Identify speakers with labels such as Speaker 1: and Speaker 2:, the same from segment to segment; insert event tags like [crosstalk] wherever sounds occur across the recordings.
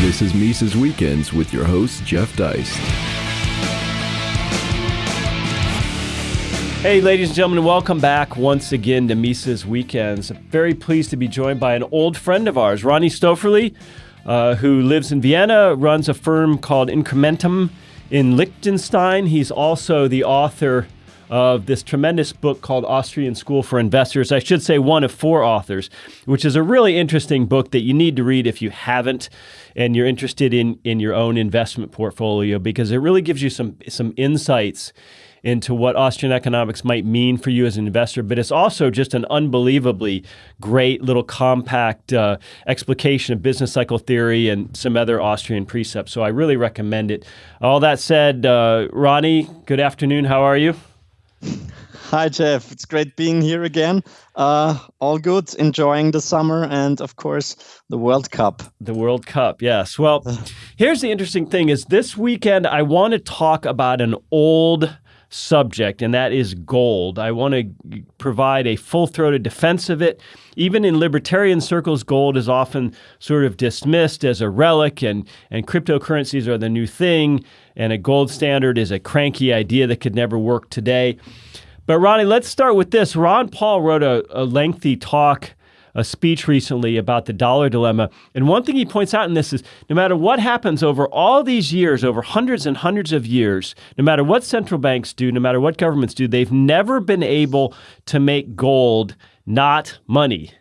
Speaker 1: This is Mises Weekends with your host, Jeff Deist.
Speaker 2: Hey, ladies and gentlemen, welcome back once again to Mises Weekends. Very pleased to be joined by an old friend of ours, Ronnie Stöferle, uh, who lives in Vienna, runs a firm called Incrementum in Liechtenstein. He's also the author of this tremendous book called Austrian School for Investors. I should say one of four authors, which is a really interesting book that you need to read if you haven't and you're interested in in your own investment portfolio because it really gives you some some insights into what Austrian economics might mean for you as an investor, but it's also just an unbelievably great little compact uh, explication of business cycle theory and some other Austrian precepts. So I really recommend it. All that said, uh, Ronnie, good afternoon. How are you? [laughs]
Speaker 3: Hi, Jeff. It's great being here again. Uh, all good, enjoying the summer and, of course, the World Cup.
Speaker 2: The World Cup, yes. Well, [sighs] here's the interesting thing is this weekend I want to talk about an old subject, and that is gold. I want to provide a full-throated defense of it. Even in libertarian circles, gold is often sort of dismissed as a relic, and, and cryptocurrencies are the new thing, and a gold standard is a cranky idea that could never work today. But Ronnie, let's start with this. Ron Paul wrote a, a lengthy talk a speech recently about the dollar dilemma. And one thing he points out in this is no matter what happens over all these years, over hundreds and hundreds of years, no matter what central banks do, no matter what governments do, they've never been able to make gold not money.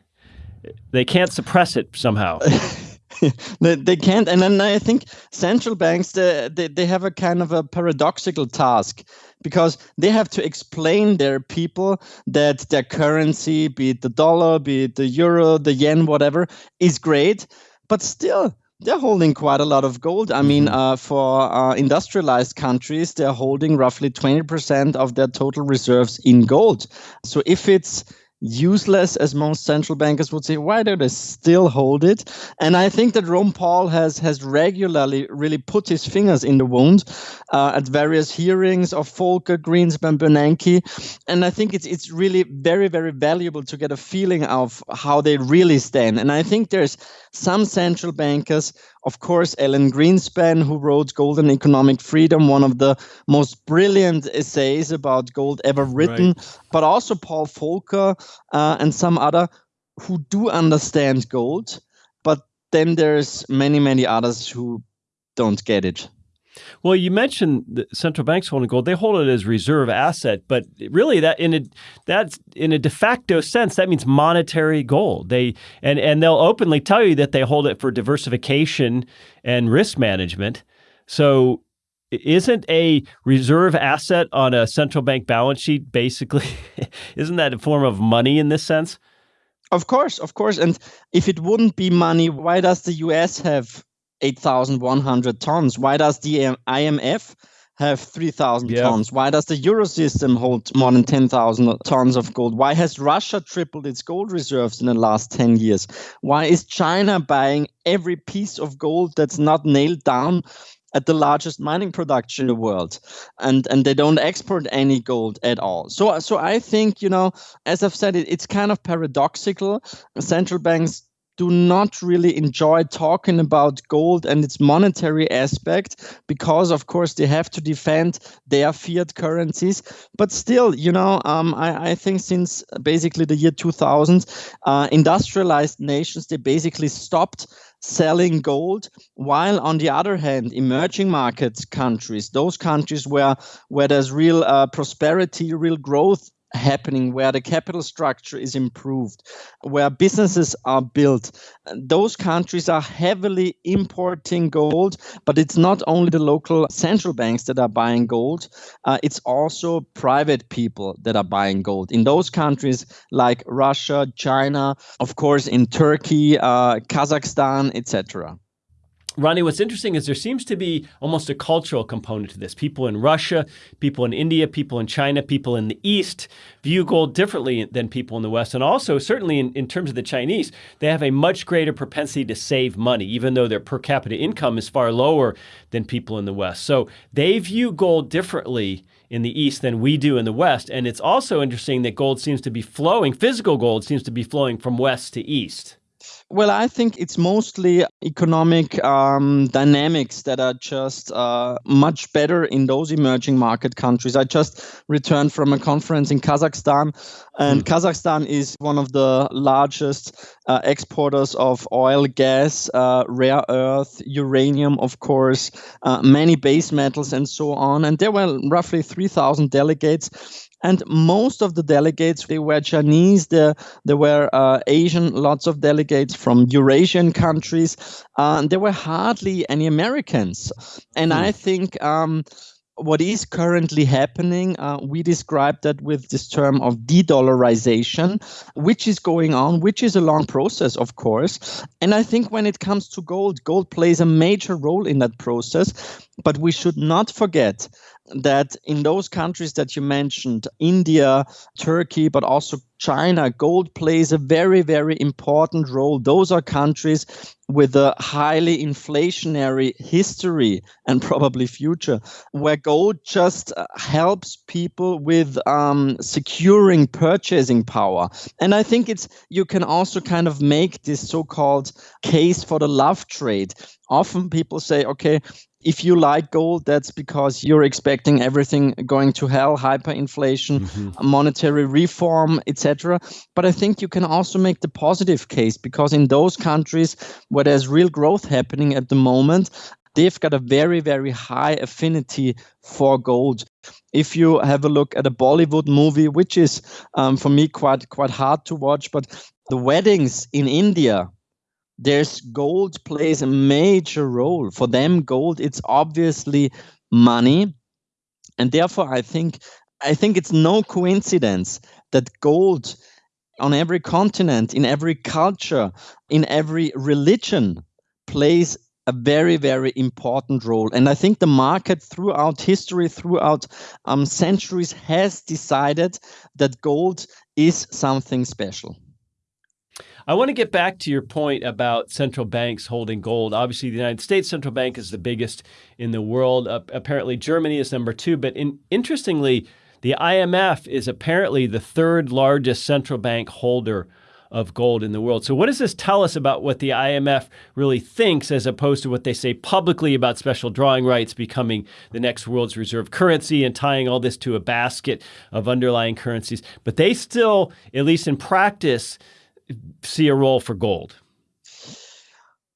Speaker 2: They can't suppress it somehow. [laughs]
Speaker 3: they, can't. And then I think central banks, they, they, they have a kind of a paradoxical task because they have to explain their people that their currency, be it the dollar, be it the euro, the yen, whatever, is great. But still, they're holding quite a lot of gold. I mean, mm-hmm. uh, for uh, industrialized countries, they're holding roughly 20% of their total reserves in gold. So if it's useless as most central bankers would say. Why do they still hold it? And i think that ron paul has has regularly really put his fingers in the wound uh, at various hearings of volcker greenspan bernanke. And i think it's it's really very very valuable to get a feeling of how they really stand. And i think there's some central bankers of course, Alan Greenspan, who wrote Gold and Economic Freedom, one of the most brilliant essays about gold ever written, right. but also Paul Volcker uh, and some other who do understand gold. But then there's many, many others who don't get it.
Speaker 2: Well, you mentioned the central banks holding gold; they hold it as reserve asset, but really, that in a that's in a de facto sense, that means monetary gold. They and and they'll openly tell you that they hold it for diversification and risk management. So, isn't a reserve asset on a central bank balance sheet basically [laughs] isn't that a form of money in this sense?
Speaker 3: Of course, of course. And if it wouldn't be money, why does the US have 8,100 tons? Why does the IMF have 3,000 yeah. tons? Why does the Eurosystem hold more than 10,000 tons of gold? Why has Russia tripled its gold reserves in the last 10 years? Why is China buying every piece of gold that's not nailed down at the largest mining production in the world and and they don't export any gold at all so so i think you know as i've said it, it's kind of paradoxical central banks do not really enjoy talking about gold and its monetary aspect because, of course, they have to defend their fiat currencies. But still, you know, um, I, I, think since basically the year 2000, uh, industrialized nations they basically stopped selling gold while on the other hand emerging markets countries those countries where where there's real uh, prosperity real growth happening where the capital structure is improved, where businesses are built. Those countries are heavily importing gold, but it's not only the local central banks that are buying gold, uh, it's also private people that are buying gold. In those countries like Russia, China, of course, in Turkey, uh, Kazakhstan, etc.
Speaker 2: Ronnie, what's interesting is there seems to be almost a cultural component to this. People in Russia, people in India, people in China, people in the East view gold differently than people in the West. And also, certainly in, in terms of the Chinese, they have a much greater propensity to save money, even though their per capita income is far lower than people in the West. So they view gold differently in the East than we do in the West. And it's also interesting that gold seems to be flowing, physical gold seems to be flowing from West to East.
Speaker 3: Well, I think it's mostly economic um, dynamics that are just uh, much better in those emerging market countries. I just returned from a conference in Kazakhstan, and mm. Kazakhstan is one of the largest uh, exporters of oil, gas, uh, rare earth, uranium, of course, uh, many base metals, and so on. And there were roughly 3,000 delegates and most of the delegates they were Chinese. There there were uh, Asian, lots of delegates from Eurasian countries. Uh, and there were hardly any Americans, and hmm. I think. Um, what is currently happening, uh, we describe that with this term of de dollarization, which is going on, which is a long process, of course. And I think when it comes to gold, gold plays a major role in that process. But we should not forget that in those countries that you mentioned, India, Turkey, but also China, gold plays a very, very important role. Those are countries with a highly inflationary history and probably future, where gold just uh, helps people with um, securing purchasing power. And I think it's you can also kind of make this so-called case for the love trade. Often people say, okay, if you like gold, that's because you're expecting everything going to hell, hyperinflation, mm-hmm. monetary reform, etc. But I think you can also make the positive case because in those countries where there's real growth happening at the moment, they've got a very, very high affinity for gold. If you have a look at a Bollywood movie, which is um, for me quite quite hard to watch, but the weddings in India there's gold plays a major role. For them gold it's obviously money. And therefore i think i think it's no coincidence that gold on every continent in every culture in every religion plays a very very important role. And i think the market throughout history throughout um, centuries has decided that gold is something special
Speaker 2: I want to get back to your point about central banks holding gold. Obviously, the United States central bank is the biggest in the world. Uh, apparently, Germany is number two. But in, interestingly, the IMF is apparently the third largest central bank holder of gold in the world. So, what does this tell us about what the IMF really thinks as opposed to what they say publicly about special drawing rights becoming the next world's reserve currency and tying all this to a basket of underlying currencies? But they still, at least in practice, see a role for gold?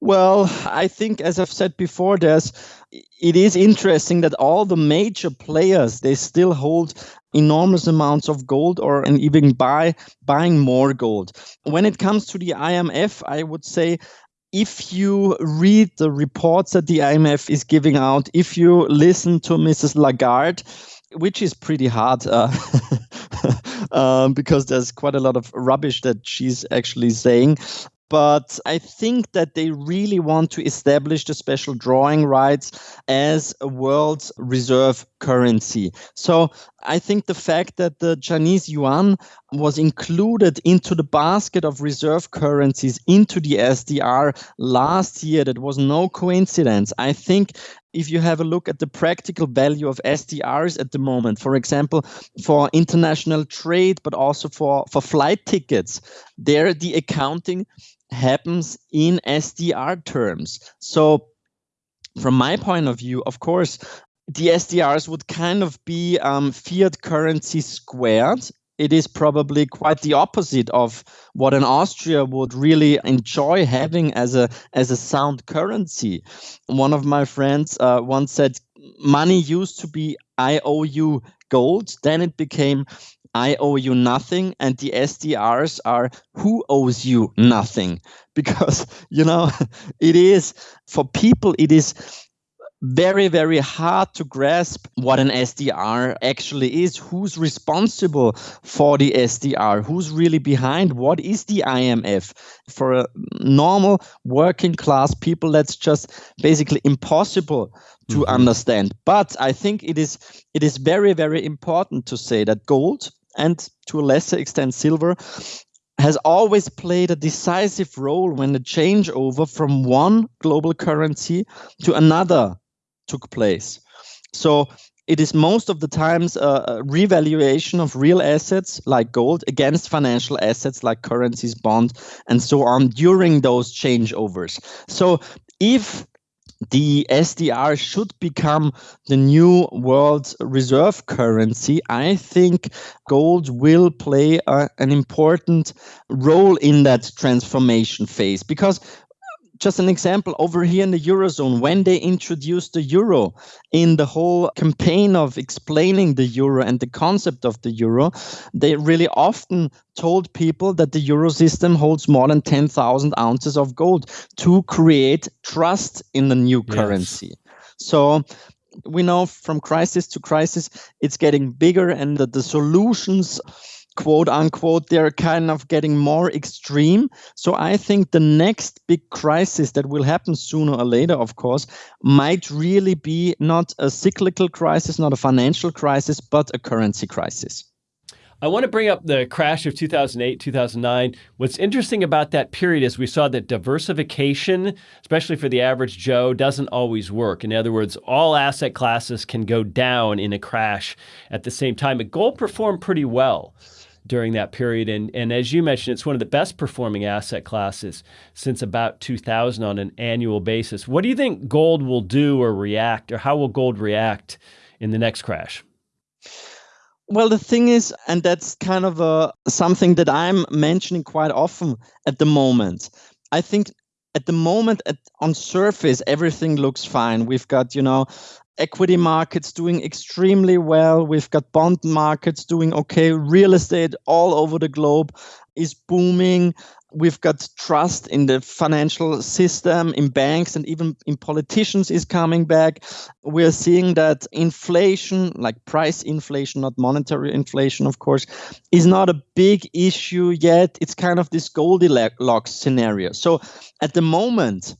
Speaker 3: Well, I think, as I've said before, there's it is interesting that all the major players they still hold enormous amounts of gold or and even buy buying more gold. When it comes to the IMF, I would say if you read the reports that the IMF is giving out, if you listen to Mrs. Lagarde, which is pretty hard uh, [laughs] um, because there's quite a lot of rubbish that she's actually saying. But I think that they really want to establish the special drawing rights as a world reserve currency. So I think the fact that the Chinese yuan was included into the basket of reserve currencies into the SDR last year, that was no coincidence. I think if you have a look at the practical value of SDRs at the moment, for example, for international trade, but also for, for flight tickets, there the accounting happens in SDR terms. So, from my point of view, of course, the SDRs would kind of be um, fiat currency squared it is probably quite the opposite of what an Austria would really enjoy having as a as a sound currency. One of my friends uh, once said, "Money used to be I owe you gold, then it became I owe you nothing, and the SDRs are who owes you nothing." [laughs] Because you know, [laughs] it is for people, it is very, very hard to grasp what an SDR actually is. Who's responsible for the SDR? Who's really behind? What is the IMF? For a normal working class people, that's just basically impossible to mm-hmm. understand. But I think it is it is very, very important to say that gold and to a lesser extent silver has always played a decisive role when the changeover from one global currency to another took place. So it is most of the times a, revaluation of real assets like gold against financial assets like currencies, bond, and so on during those changeovers. So if the SDR should become the new world reserve currency. I think gold will play a, an important role in that transformation phase because just an example over here in the eurozone when they introduced the euro in the whole campaign of explaining the euro and the concept of the euro they really often told people that the euro system holds more than 10,000 ounces of gold to create trust in the new yes. currency so we know from crisis to crisis it's getting bigger and that the solutions quote unquote, they're kind of getting more extreme. So I think the next big crisis that will happen sooner or later, of course, might really be not a cyclical crisis, not a financial crisis, but a currency crisis.
Speaker 2: I want to bring up the crash of 2008, 2009. What's interesting about that period is we saw that diversification, especially for the average Joe, doesn't always work. In other words, all asset classes can go down in a crash at the same time. But gold performed pretty well during that period. And, and as you mentioned, it's one of the best performing asset classes since about 2000 on an annual basis. What do you think gold will do or react, or how will gold react in the next crash?
Speaker 3: Well, the thing is, and that's kind of a, something that I'm mentioning quite often at the moment. I think at the moment at, on surface everything looks fine we've got you know equity markets doing extremely well. We've got bond markets doing okay. Real estate all over the globe is booming. We've got trust in the financial system, in banks, and even in politicians is coming back. We're seeing that inflation, like price inflation, not monetary inflation, of course, is not a big issue yet. It's kind of this Goldilocks scenario. So at the moment,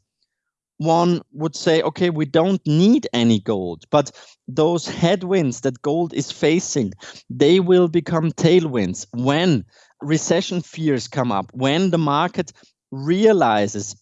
Speaker 3: one would say, okay, we don't need any gold, but those headwinds that gold is facing, they will become tailwinds. When recession fears come up, when the market realizes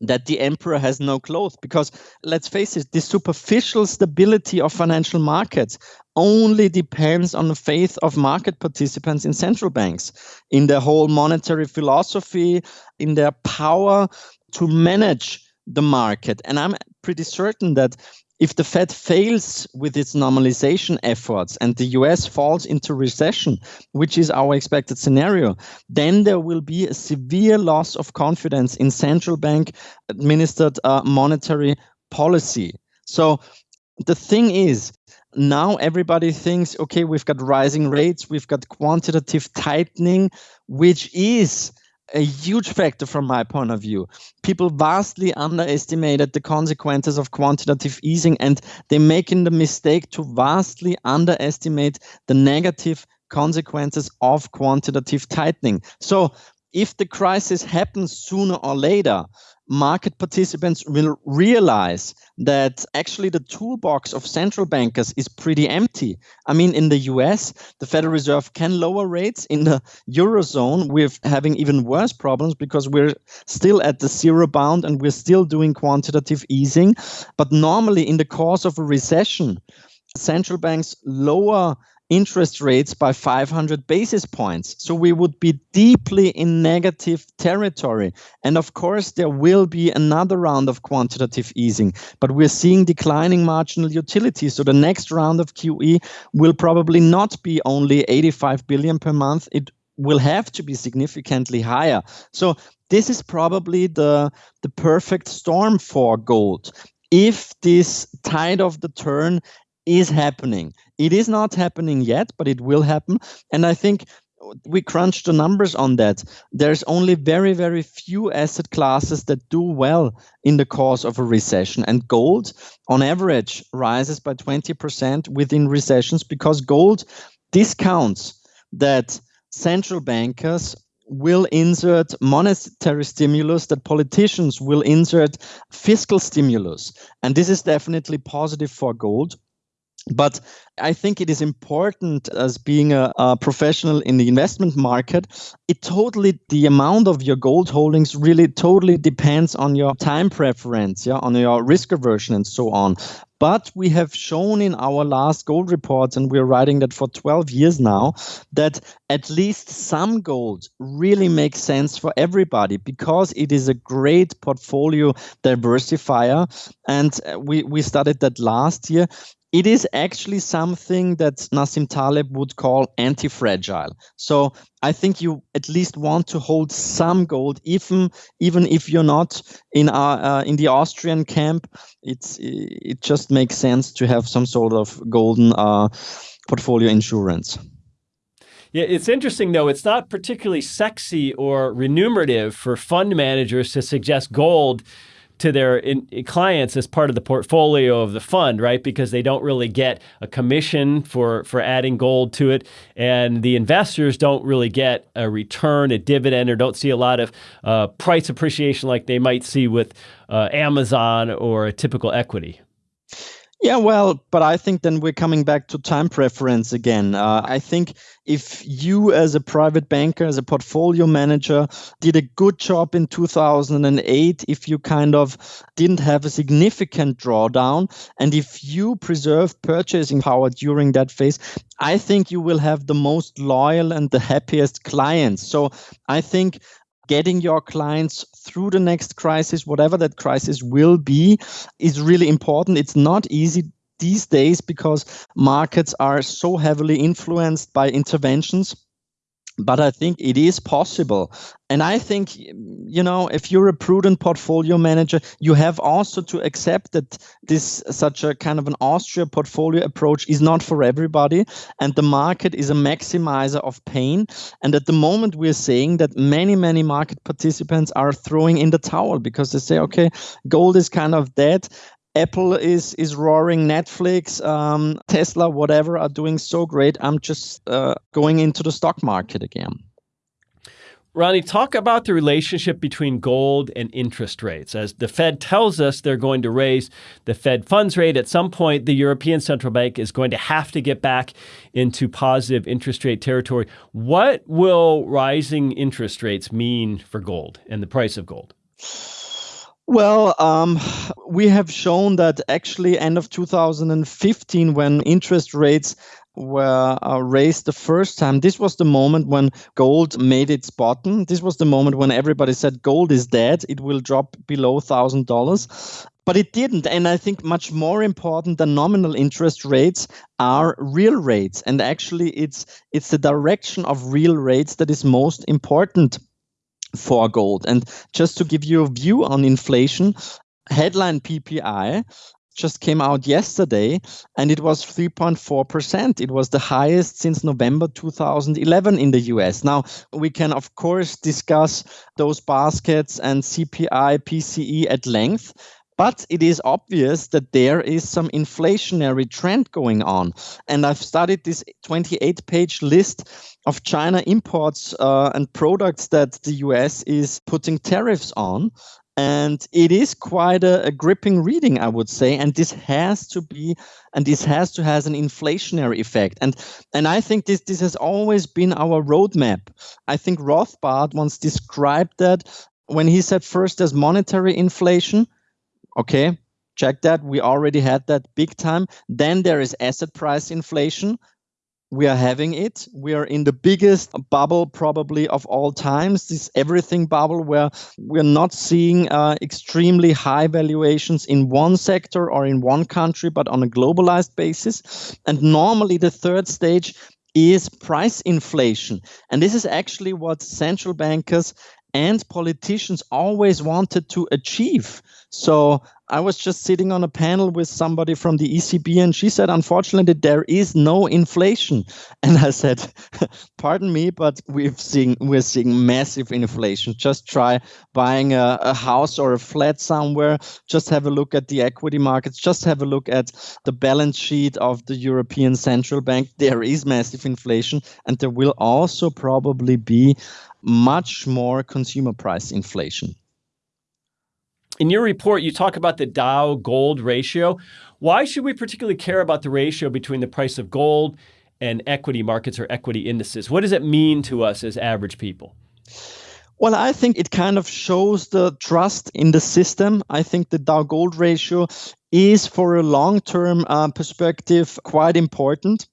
Speaker 3: that the emperor has no clothes because let's face it the superficial stability of financial markets only depends on the faith of market participants in central banks in their whole monetary philosophy in their power to manage the market. And I'm pretty certain that if the Fed fails with its normalization efforts and the US falls into recession, which is our expected scenario, then there will be a severe loss of confidence in central bank administered uh, monetary policy. So the thing is, now everybody thinks, okay, we've got rising rates, we've got quantitative tightening, which is a huge factor from my point of view. People vastly underestimated the consequences of quantitative easing, and they're making the mistake to vastly underestimate the negative consequences of quantitative tightening. So, if the crisis happens sooner or later, market participants will realize that actually the toolbox of central bankers is pretty empty. I mean, in the US, the Federal Reserve can lower rates. In the Eurozone, we're having even worse problems because we're still at the zero bound and we're still doing quantitative easing. But normally, in the course of a recession, central banks lower interest rates by 500 basis points. So we would be deeply in negative territory. And of course, there will be another round of quantitative easing, but we're seeing declining marginal utility. So the next round of QE will probably not be only 85 billion per month. It will have to be significantly higher. So this is probably the, the perfect storm for gold. If this tide of the turn is happening. It is not happening yet, but it will happen. And I think we crunched the numbers on that. There's only very, very few asset classes that do well in the course of a recession. And gold, on average, rises by 20% within recessions because gold discounts that central bankers will insert monetary stimulus, that politicians will insert fiscal stimulus. And this is definitely positive for gold But I think it is important as being a, a, professional in the investment market. It totally, the amount of your gold holdings really totally depends on your time preference, yeah, on your risk aversion and so on. But we have shown in our last gold reports, and we're writing that for 12 years now, that at least some gold really makes sense for everybody because it is a great portfolio diversifier. And uh, we, we studied that last year it is actually something that Nassim Taleb would call anti-fragile. So I think you at least want to hold some gold, even even if you're not in our, uh, in the Austrian camp. It's it just makes sense to have some sort of golden uh, portfolio insurance.
Speaker 2: Yeah, it's interesting though. It's not particularly sexy or remunerative for fund managers to suggest gold to their in, clients as part of the portfolio of the fund, right? Because they don't really get a commission for for adding gold to it, and the investors don't really get a return, a dividend, or don't see a lot of uh, price appreciation like they might see with uh, Amazon or a typical equity.
Speaker 3: Yeah, well, but I think then we're coming back to time preference again. Uh, I think if you, as a private banker, as a portfolio manager, did a good job in 2008, if you kind of didn't have a significant drawdown, and if you preserved purchasing power during that phase, I think you will have the most loyal and the happiest clients. So I think getting your clients through the next crisis, whatever that crisis will be, is really important. It's not easy these days because markets are so heavily influenced by interventions but I think it is possible. And I think, you know, if you're a prudent portfolio manager, you have also to accept that this such a kind of an Austria portfolio approach is not for everybody. And the market is a maximizer of pain. And at the moment, we're saying that many, many market participants are throwing in the towel because they say, okay, gold is kind of dead. Apple is is roaring, Netflix, um, Tesla, whatever are doing so great. I'm just uh, going into the stock market again.
Speaker 2: Ronnie, talk about the relationship between gold and interest rates. As the Fed tells us they're going to raise the Fed funds rate, at some point, the European Central Bank is going to have to get back into positive interest rate territory. What will rising interest rates mean for gold and the price of gold?
Speaker 3: Well, um, we have shown that actually end of 2015, when interest rates were uh, raised the first time, this was the moment when gold made its bottom. This was the moment when everybody said gold is dead; it will drop below thousand dollars. But it didn't, and I think much more important than nominal interest rates are real rates, and actually, it's it's the direction of real rates that is most important for gold. And just to give you a view on inflation, headline PPI just came out yesterday and it was 3.4%. It was the highest since November 2011 in the US. Now, we can, of course, discuss those baskets and CPI, PCE at length. But it is obvious that there is some inflationary trend going on. And I've studied this 28 page list of China imports uh, and products that the US is putting tariffs on. And it is quite a, a, gripping reading, I would say. And this has to be, and this has to has an inflationary effect. And and I think this this has always been our roadmap. I think Rothbard once described that when he said first there's monetary inflation, Okay, check that. We already had that big time. Then there is asset price inflation. We are having it. We are in the biggest bubble probably of all times, this everything bubble where we're not seeing uh, extremely high valuations in one sector or in one country, but on a globalized basis. And normally the third stage is price inflation. And this is actually what central bankers and politicians always wanted to achieve. So I was just sitting on a panel with somebody from the ECB, and she said, unfortunately, there is no inflation. [laughs] And I said, [laughs] pardon me, but we've seen we're seeing massive inflation. Just try buying a, a house or a flat somewhere. Just have a look at the equity markets. Just have a look at the balance sheet of the European Central Bank. There is massive inflation, and there will also probably be much more consumer price inflation.
Speaker 2: In your report, you talk about the Dow gold ratio. Why should we particularly care about the ratio between the price of gold and equity markets or equity indices? What does it mean to us as average people?
Speaker 3: Well, I think it kind of shows the trust in the system. I think the Dow Gold ratio is, for a long term uh, perspective, quite important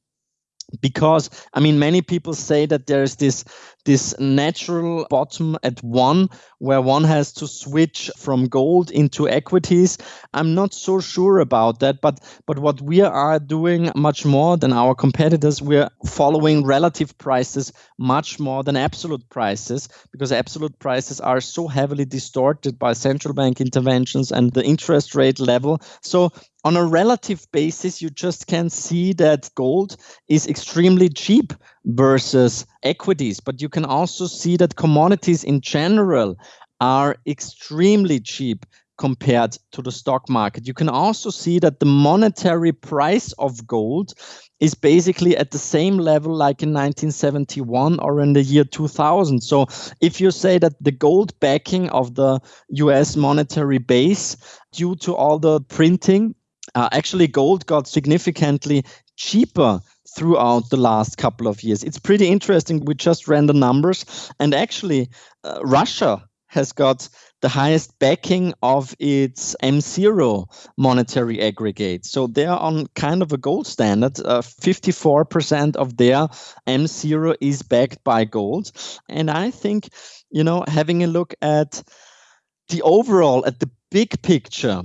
Speaker 3: because i mean many people say that there's this this natural bottom at one where one has to switch from gold into equities. I'm not so sure about that but but what we are doing much more than our competitors we're following relative prices much more than absolute prices because absolute prices are so heavily distorted by central bank interventions and the interest rate level. So on a relative basis, you just can see that gold is extremely cheap versus equities. But you can also see that commodities in general are extremely cheap compared to the stock market. You can also see that the monetary price of gold is basically at the same level like in 1971 or in the year 2000. So if you say that the gold backing of the US monetary base due to all the printing uh, actually, gold got significantly cheaper throughout the last couple of years. It's pretty interesting. We just ran the numbers, and actually, uh, Russia has got the highest backing of its M0 monetary aggregate. So they're on kind of a gold standard. Uh, 54% of their M0 is backed by gold. And I think, you know, having a look at the overall, at the big picture,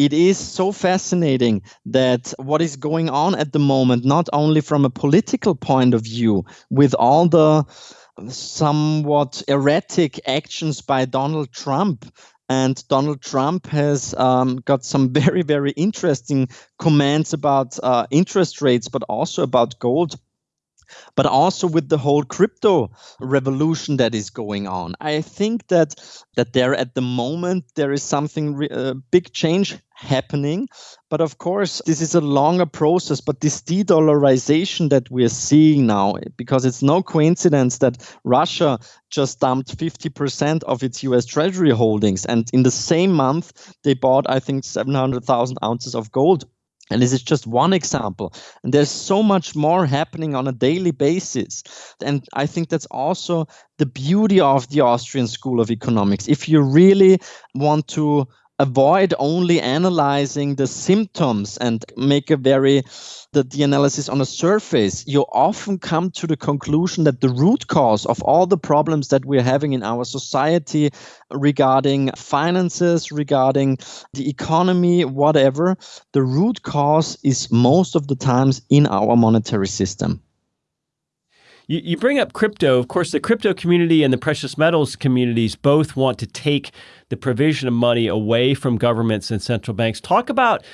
Speaker 3: it is so fascinating that what is going on at the moment, not only from a political point of view, with all the somewhat erratic actions by Donald Trump. And Donald Trump has um, got some very, very interesting comments about uh, interest rates, but also about gold but also with the whole crypto revolution that is going on. I think that that there at the moment there is something uh, big change happening, but of course this is a longer process. But this de-dollarization that we're seeing now, because it's no coincidence that Russia just dumped 50% of its U.S. Treasury holdings, and in the same month they bought, I think, 700,000 ounces of gold and this is just one example. And there's so much more happening on a daily basis. And I think that's also the beauty of the Austrian School of Economics. If you really want to avoid only analyzing the symptoms and make a very the, the analysis on the surface. You often come to the conclusion that the root cause of all the problems that we're having in our society regarding finances regarding the economy whatever the root cause is most of the times in our monetary system
Speaker 2: you, you bring up crypto. Of course, the crypto community and the precious metals communities both want to take the provision of money away from governments and central banks. Talk about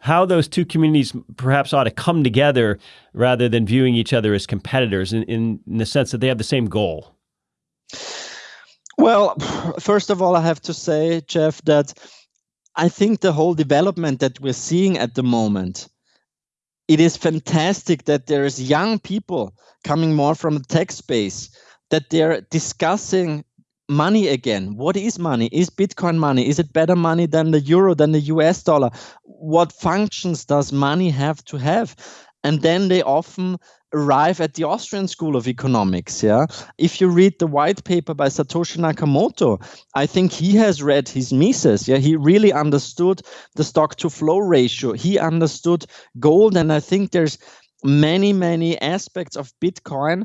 Speaker 2: how those two communities perhaps ought to come together rather than viewing each other as competitors in, in, in the sense that they have the same goal.
Speaker 3: Well, first of all, I have to say, Jeff, that I think the whole development that we're seeing at the moment it is fantastic that there's young people coming more from the tech space that they're discussing money again. What is money? Is Bitcoin money? Is it better money than the euro, than the US dollar? What functions does money have to have? And then they often arrive at the Austrian School of Economics. Yeah, if you read the white paper by Satoshi Nakamoto, I think he has read his Mises. Yeah, he really understood the stock to flow ratio. He understood gold, and I think there's many many aspects of Bitcoin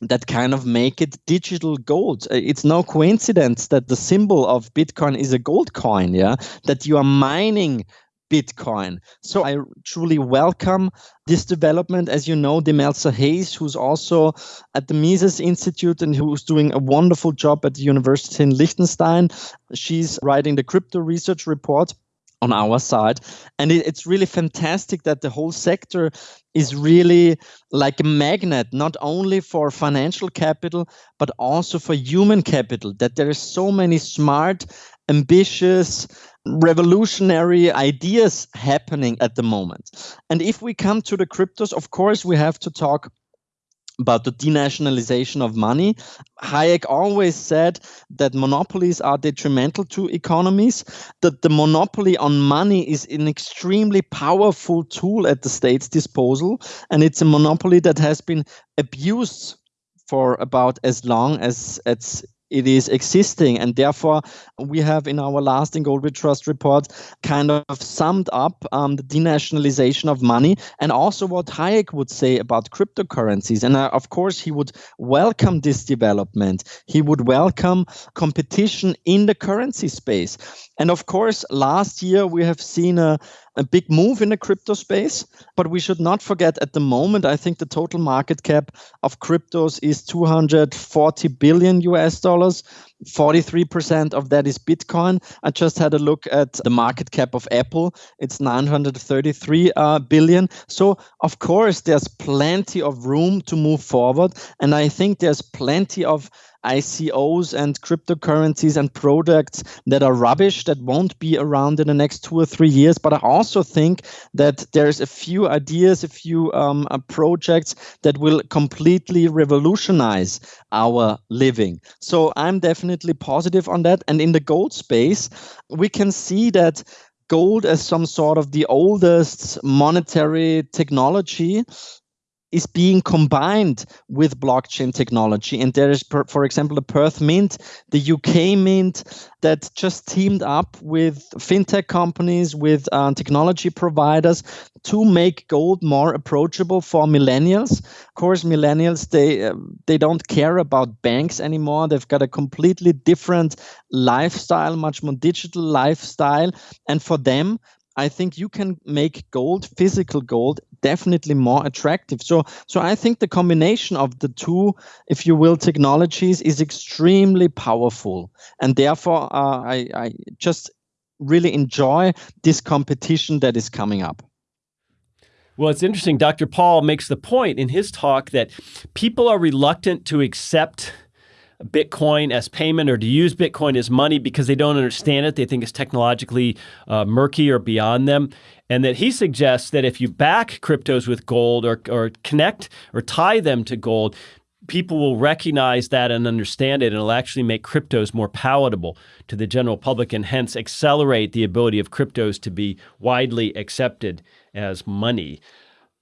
Speaker 3: that kind of make it digital gold. Uh, it's no coincidence that the symbol of Bitcoin is a gold coin, yeah? That you are mining Bitcoin. So I truly welcome this development. As you know, Demelza Hayes, who's also at the Mises Institute and who's doing a wonderful job at the University in Liechtenstein, she's writing the crypto research report on our side. And it, it's really fantastic that the whole sector is really like a magnet, not only for financial capital, but also for human capital, that there are so many smart, ambitious, revolutionary ideas happening at the moment. And if we come to the cryptos, of course, we have to talk about the denationalization of money. Hayek always said that monopolies are detrimental to economies, that the monopoly on money is an extremely powerful tool at the state's disposal, and it's a monopoly that has been abused for about as long as it's it is existing. And therefore, we have in our last In Gold Trust report kind of summed up um, the denationalization of money and also what Hayek would say about cryptocurrencies. And uh, of course, he would welcome this development. He would welcome competition in the currency space. And of course, last year we have seen a, a big move in the crypto space, but we should not forget at the moment, I think the total market cap of cryptos is 240 billion US dollars. 43% of that is Bitcoin. I just had a look at the market cap of Apple. It's 933 uh, billion. So, of course, there's plenty of room to move forward. And I think there's plenty of ICOs and cryptocurrencies and products that are rubbish that won't be around in the next two or three years. But I also think that there's a few ideas, a few um, uh, projects that will completely revolutionize our living. So I'm definitely positive on that. And in the gold space, we can see that gold as some sort of the oldest monetary technology is being combined with blockchain technology. And there is, for example, the Perth Mint, the UK Mint, that just teamed up with fintech companies, with uh, technology providers to make gold more approachable for millennials. Of course, millennials they uh, they don't care about banks anymore. They've got a completely different lifestyle, much more digital lifestyle, and for them, I think you can make gold, physical gold, definitely more attractive. So, so I think the combination of the two, if you will, technologies is extremely powerful, and therefore uh, I, I just really enjoy this competition that is coming up.
Speaker 2: Well, it's interesting. Dr. Paul makes the point in his talk that people are reluctant to accept Bitcoin as payment or to use Bitcoin as money because they don't understand it. They think it's technologically uh, murky or beyond them. And that he suggests that if you back cryptos with gold or, or connect or tie them to gold, people will recognize that and understand it, and it'll actually make cryptos more palatable to the general public and hence accelerate the ability of cryptos to be widely accepted as money.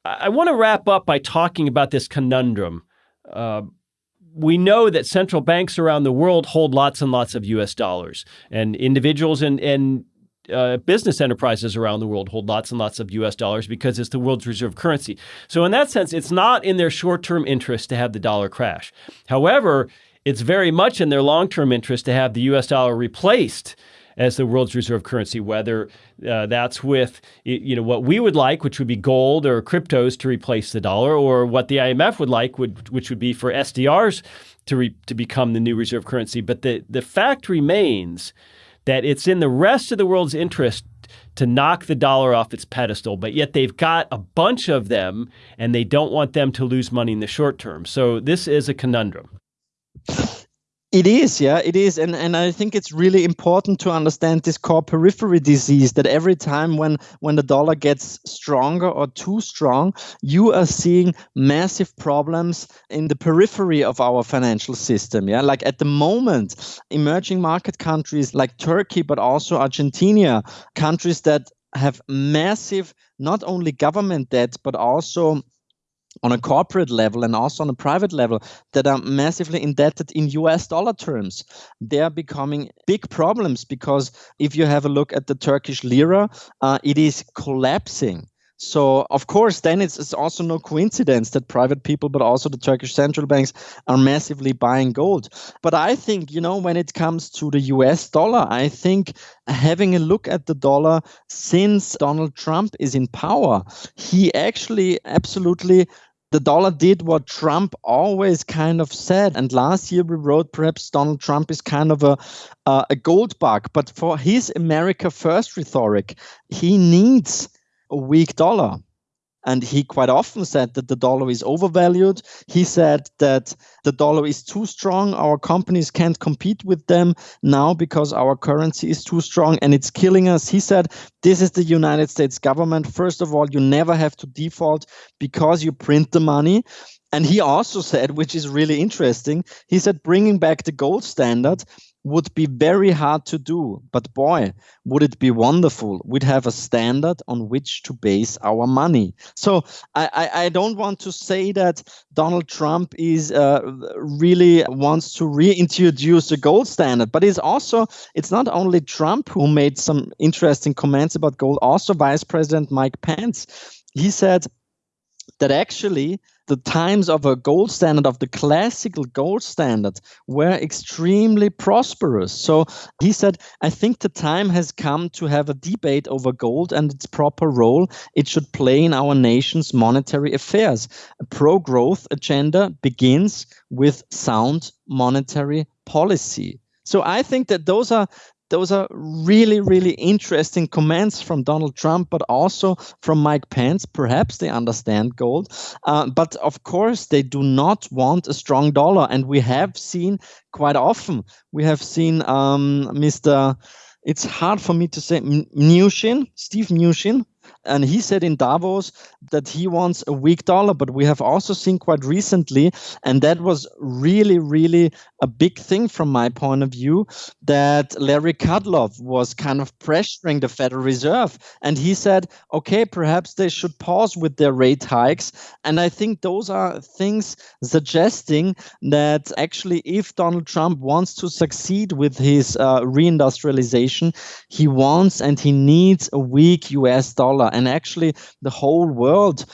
Speaker 2: I, I want to wrap up by talking about this conundrum. Uh, we know that central banks around the world hold lots and lots of US dollars, and individuals and, and uh, business enterprises around the world hold lots and lots of US dollars because it's the world's reserve currency. So, in that sense, it's not in their short term interest to have the dollar crash. However, it's very much in their long term interest to have the US dollar replaced as the world's reserve currency, whether uh, that's with you know what we would like, which would be gold or cryptos to replace the dollar, or what the IMF would like, would, which would be for SDRs to re, to become the new reserve currency. But the the fact remains that it's in the rest of the world's interest to knock the dollar off its pedestal, but yet they've got a bunch of them and they don't want them to lose money in the short term. So this is a conundrum.
Speaker 3: It is, yeah, it is, and and I think it's really important to understand this core periphery disease. That every time when when the dollar gets stronger or too strong, you are seeing massive problems in the periphery of our financial system. Yeah, like at the moment, emerging market countries like Turkey, but also Argentina, countries that have massive not only government debt but also on a corporate level and also on a private level that are massively indebted in US dollar terms. They are becoming big problems because if you have a look at the Turkish lira, uh, it is collapsing. So, of course, then it's, it's, also no coincidence that private people, but also the Turkish central banks, are massively buying gold. But I think, you know, when it comes to the US dollar, I think having a look at the dollar since Donald Trump is in power, he actually absolutely the dollar did what Trump always kind of said. And last year we wrote perhaps Donald Trump is kind of a uh, a gold bug, but for his America First rhetoric, he needs a weak dollar. And he quite often said that the dollar is overvalued. He said that the dollar is too strong. Our companies can't compete with them now because our currency is too strong and it's killing us. He said, This is the United States government. First of all, you never have to default because you print the money. And he also said, which is really interesting, he said bringing back the gold standard would be very hard to do. But boy, would it be wonderful. We'd have a standard on which to base our money. So I, I, I don't want to say that Donald Trump is uh, really wants to reintroduce the gold standard, but it's also it's not only Trump who made some interesting comments about gold, also Vice President Mike Pence. He said that actually the times of a gold standard, of the classical gold standard, were extremely prosperous. So he said, I think the time has come to have a debate over gold and its proper role it should play in our nation's monetary affairs. A pro growth agenda begins with sound monetary policy. So I think that those are those are really, really interesting comments from Donald Trump, but also from Mike Pence. Perhaps they understand gold, uh, but of course they do not want a strong dollar. And we have seen quite often, we have seen um, Mr. It's hard for me to say Mnuchin, Steve Mnuchin, and he said in Davos that he wants a weak dollar, but we have also seen quite recently, and that was really, really a big thing from my point of view, that Larry Kudlow was kind of pressuring the Federal Reserve. And he said, okay, perhaps they should pause with their rate hikes. And I think those are things suggesting that actually, if Donald Trump wants to succeed with his uh, reindustrialization, he wants and he needs a weak US dollar and actually the whole world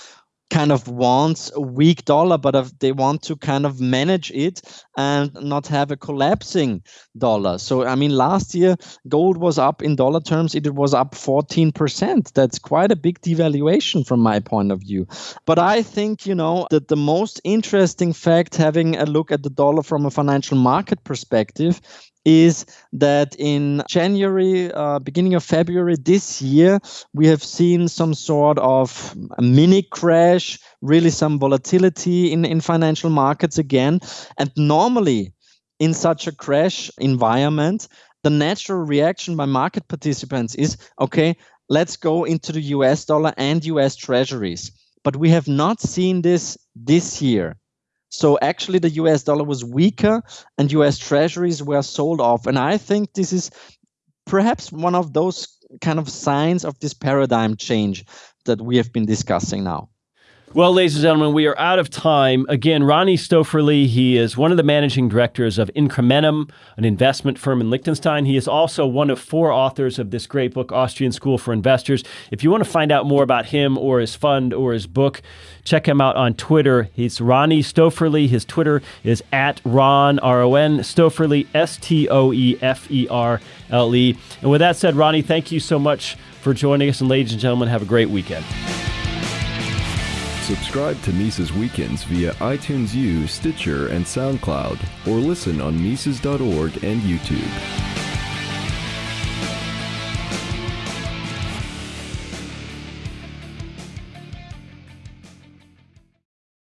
Speaker 3: kind of wants a weak dollar, but they want to kind of manage it and not have a collapsing dollar. So, I mean, last year, gold was up in dollar terms, it was up 14%. That's quite a big devaluation from my point of view. But I think, you know, that the most interesting fact, having a look at the dollar from a financial market perspective, is that in January, uh, beginning of February this year, we have seen some sort of mini crash, really some volatility in, in financial markets again. And normally, in such a crash environment, the natural reaction by market participants is okay, let's go into the US dollar and US treasuries. But we have not seen this this year. So actually, the US dollar was weaker and US treasuries were sold off. And I think this is perhaps one of those kind of signs of this paradigm change that we have been discussing now.
Speaker 2: Well, ladies and gentlemen, we are out of time. Again, Ronnie Stöferle, he is one of the managing directors of Incrementum, an investment firm in Liechtenstein. He is also one of four authors of this great book, Austrian School for Investors. If you want to find out more about him or his fund or his book, check him out on Twitter. He's Ronnie Stöferle. His Twitter is at Ron, R O N, Stoeferle, S T O E F E R L E. And with that said, Ronnie, thank you so much for joining us. And ladies and gentlemen, have a great weekend.
Speaker 1: Subscribe to Mises Weekends via iTunes U, Stitcher, and SoundCloud, or listen on Mises.org and YouTube.